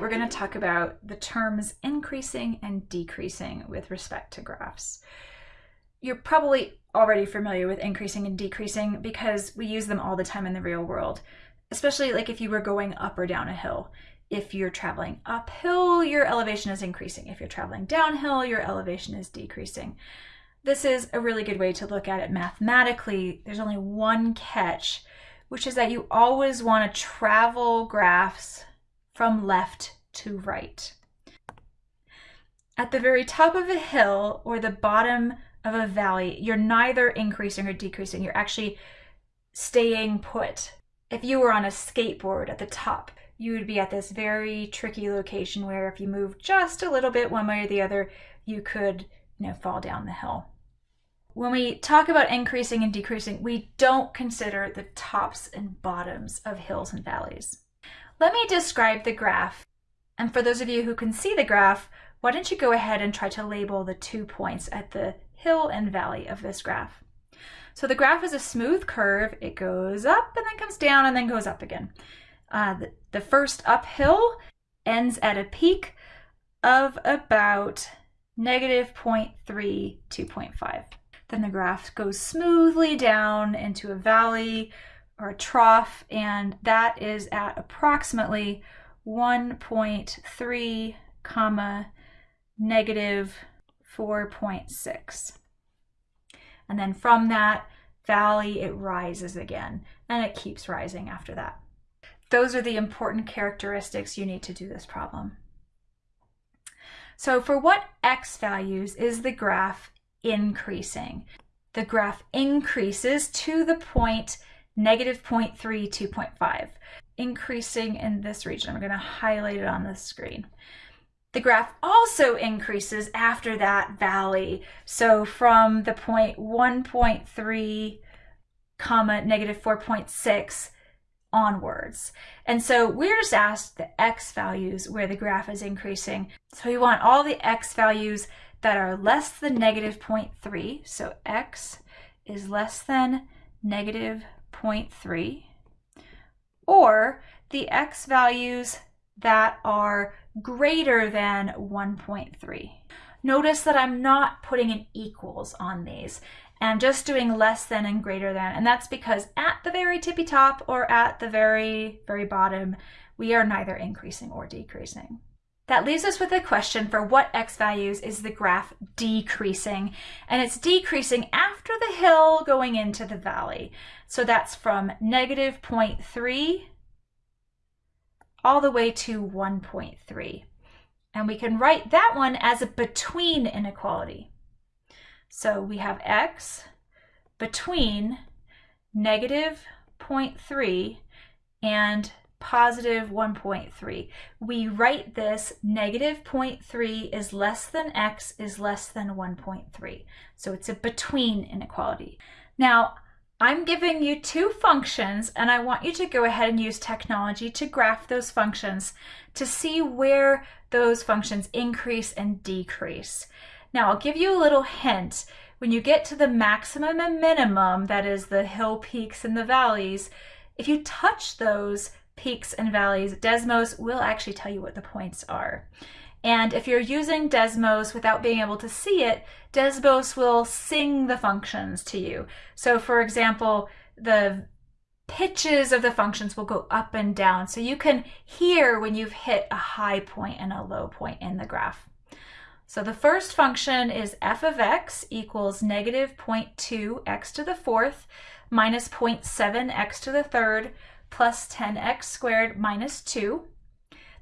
we're going to talk about the terms increasing and decreasing with respect to graphs. You're probably already familiar with increasing and decreasing because we use them all the time in the real world, especially like if you were going up or down a hill. If you're traveling uphill, your elevation is increasing. If you're traveling downhill, your elevation is decreasing. This is a really good way to look at it mathematically. There's only one catch, which is that you always want to travel graphs from left to right. At the very top of a hill or the bottom of a valley, you're neither increasing or decreasing. You're actually staying put. If you were on a skateboard at the top, you would be at this very tricky location where if you move just a little bit one way or the other, you could you know, fall down the hill. When we talk about increasing and decreasing, we don't consider the tops and bottoms of hills and valleys. Let me describe the graph. And for those of you who can see the graph, why don't you go ahead and try to label the two points at the hill and valley of this graph. So the graph is a smooth curve. It goes up and then comes down and then goes up again. Uh, the, the first uphill ends at a peak of about negative 0.3 to 0.5. Then the graph goes smoothly down into a valley or a trough, and that is at approximately 1.3 comma negative 4.6. And then from that valley, it rises again, and it keeps rising after that. Those are the important characteristics you need to do this problem. So for what x values is the graph increasing? The graph increases to the point negative 0.3, 2.5, increasing in this region. I'm going to highlight it on the screen. The graph also increases after that valley. So from the point 1.3 comma negative 4.6 onwards. And so we're just asked the x values where the graph is increasing. So we want all the x values that are less than negative 0.3. So x is less than negative 0.3 or the x values that are greater than 1.3. Notice that I'm not putting an equals on these. I'm just doing less than and greater than, and that's because at the very tippy top or at the very, very bottom, we are neither increasing or decreasing. That leaves us with a question for what x values is the graph decreasing? And it's decreasing after the hill going into the valley. So that's from negative 0.3 all the way to 1.3. And we can write that one as a between inequality. So we have x between negative 0.3 and positive 1.3. We write this negative 0.3 is less than x is less than 1.3. So it's a between inequality. Now, I'm giving you two functions and I want you to go ahead and use technology to graph those functions to see where those functions increase and decrease. Now I'll give you a little hint. When you get to the maximum and minimum, that is the hill peaks and the valleys, if you touch those, peaks and valleys, Desmos will actually tell you what the points are. And if you're using Desmos without being able to see it, Desmos will sing the functions to you. So for example, the pitches of the functions will go up and down. So you can hear when you've hit a high point and a low point in the graph. So the first function is f of x equals negative 0.2 x to the fourth minus 0.7 x to the third plus 10x squared minus 2.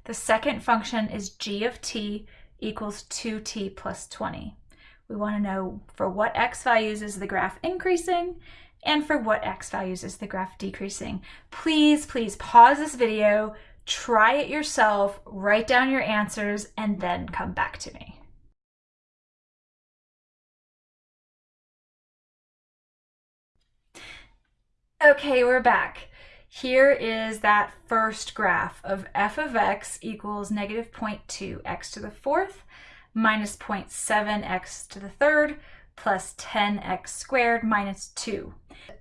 The second function is g of t equals 2t plus 20. We want to know for what x values is the graph increasing and for what x values is the graph decreasing. Please, please pause this video, try it yourself, write down your answers, and then come back to me. Okay, we're back. Here is that first graph of f of x equals negative 0.2 x to the fourth minus 0.7 x to the third plus 10x squared minus 2.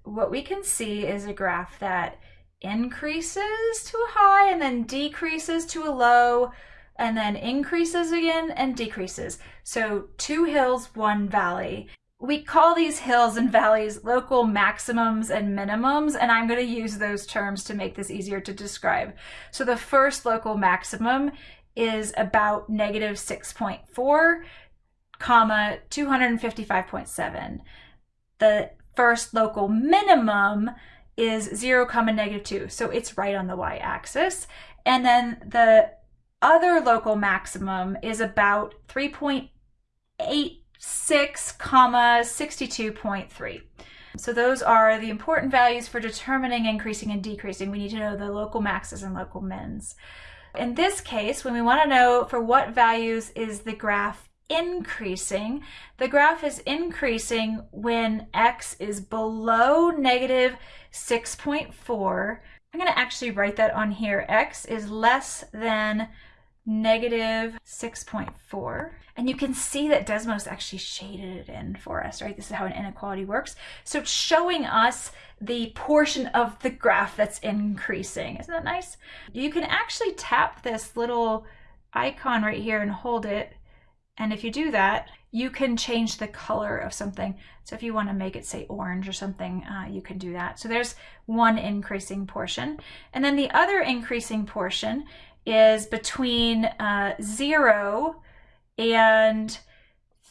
What we can see is a graph that increases to a high and then decreases to a low and then increases again and decreases. So two hills, one valley. We call these hills and valleys local maximums and minimums, and I'm going to use those terms to make this easier to describe. So the first local maximum is about negative 6.4, comma 255.7. The first local minimum is 0 comma negative 2 so it's right on the y-axis and then the other local maximum is about 3.86 comma 62.3 so those are the important values for determining increasing and decreasing we need to know the local maxes and local mins in this case when we want to know for what values is the graph increasing. The graph is increasing when x is below negative 6.4. I'm going to actually write that on here. x is less than negative 6.4. And you can see that Desmos actually shaded it in for us, right? This is how an inequality works. So it's showing us the portion of the graph that's increasing. Isn't that nice? You can actually tap this little icon right here and hold it and if you do that, you can change the color of something. So if you want to make it say orange or something, uh, you can do that. So there's one increasing portion. And then the other increasing portion is between uh, 0 and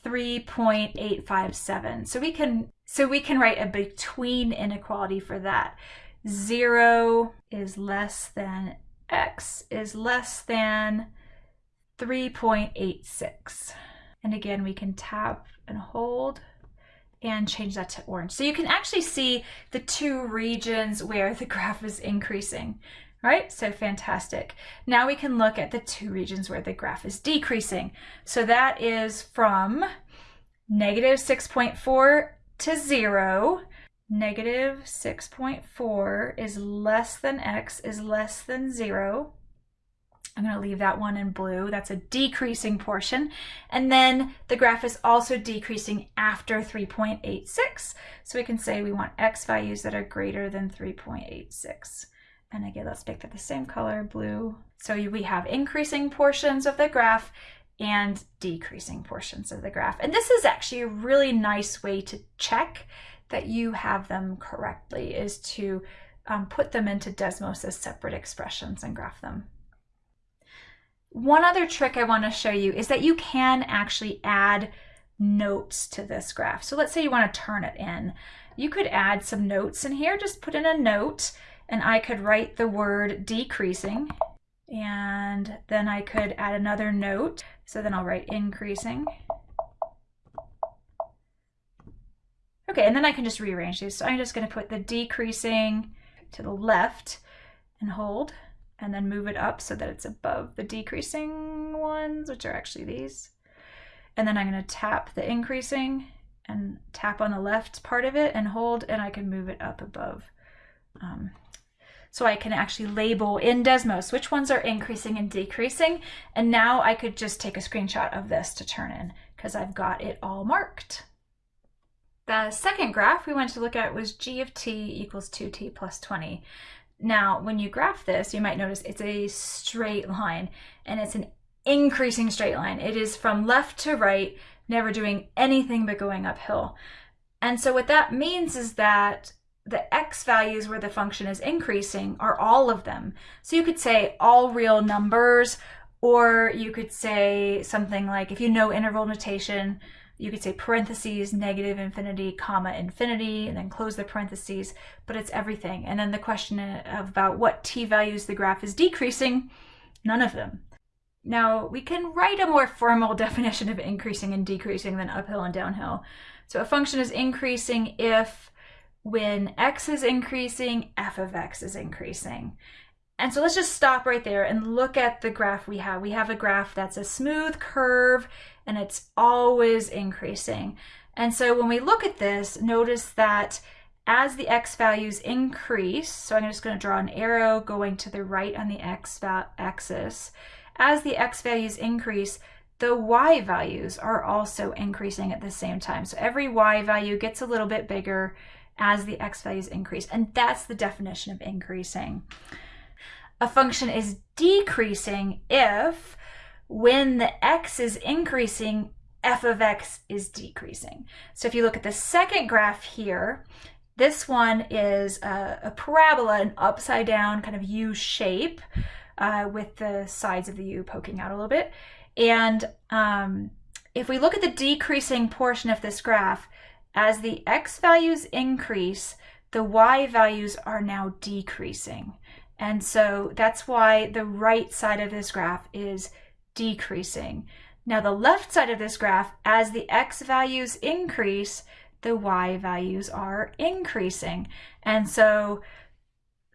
3.857. So we can so we can write a between inequality for that. 0 is less than x is less than 3.86. And again, we can tap and hold and change that to orange. So you can actually see the two regions where the graph is increasing, right? So fantastic. Now we can look at the two regions where the graph is decreasing. So that is from negative 6.4 to zero. Negative 6.4 is less than x is less than zero. I'm going to leave that one in blue. That's a decreasing portion. And then the graph is also decreasing after 3.86. So we can say we want x values that are greater than 3.86. And again, let's that the same color, blue. So we have increasing portions of the graph and decreasing portions of the graph. And this is actually a really nice way to check that you have them correctly is to um, put them into Desmos as separate expressions and graph them. One other trick I want to show you is that you can actually add notes to this graph. So let's say you want to turn it in. You could add some notes in here, just put in a note, and I could write the word decreasing, and then I could add another note. So then I'll write increasing. Okay, and then I can just rearrange these. So I'm just going to put the decreasing to the left and hold and then move it up so that it's above the decreasing ones, which are actually these. And then I'm going to tap the increasing and tap on the left part of it and hold, and I can move it up above. Um, so I can actually label in Desmos which ones are increasing and decreasing. And now I could just take a screenshot of this to turn in because I've got it all marked. The second graph we wanted to look at was g of t equals 2t plus 20. Now, when you graph this, you might notice it's a straight line and it's an increasing straight line. It is from left to right, never doing anything but going uphill. And so what that means is that the x values where the function is increasing are all of them. So you could say all real numbers, or you could say something like, if you know interval notation, you could say parentheses, negative infinity, comma, infinity, and then close the parentheses, but it's everything. And then the question about what t values the graph is decreasing, none of them. Now, we can write a more formal definition of increasing and decreasing than uphill and downhill. So a function is increasing if when x is increasing, f of x is increasing. And so let's just stop right there and look at the graph we have. We have a graph that's a smooth curve and it's always increasing. And so when we look at this, notice that as the x values increase, so I'm just going to draw an arrow going to the right on the x axis, as the x values increase, the y values are also increasing at the same time. So every y value gets a little bit bigger as the x values increase. And that's the definition of increasing. A function is decreasing if when the x is increasing, f of x is decreasing. So if you look at the second graph here, this one is a, a parabola, an upside down kind of U shape uh, with the sides of the U poking out a little bit. And um, if we look at the decreasing portion of this graph, as the x values increase, the y values are now decreasing. And so that's why the right side of this graph is decreasing. Now the left side of this graph, as the x values increase, the y values are increasing. And so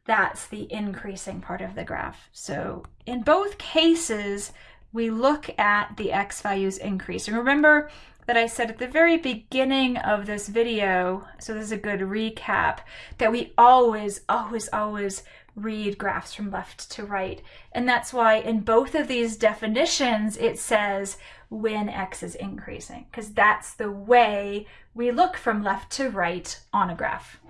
that's the increasing part of the graph. So in both cases, we look at the x values increase. And remember that I said at the very beginning of this video, so this is a good recap, that we always, always, always read graphs from left to right. And that's why in both of these definitions, it says when x is increasing, because that's the way we look from left to right on a graph.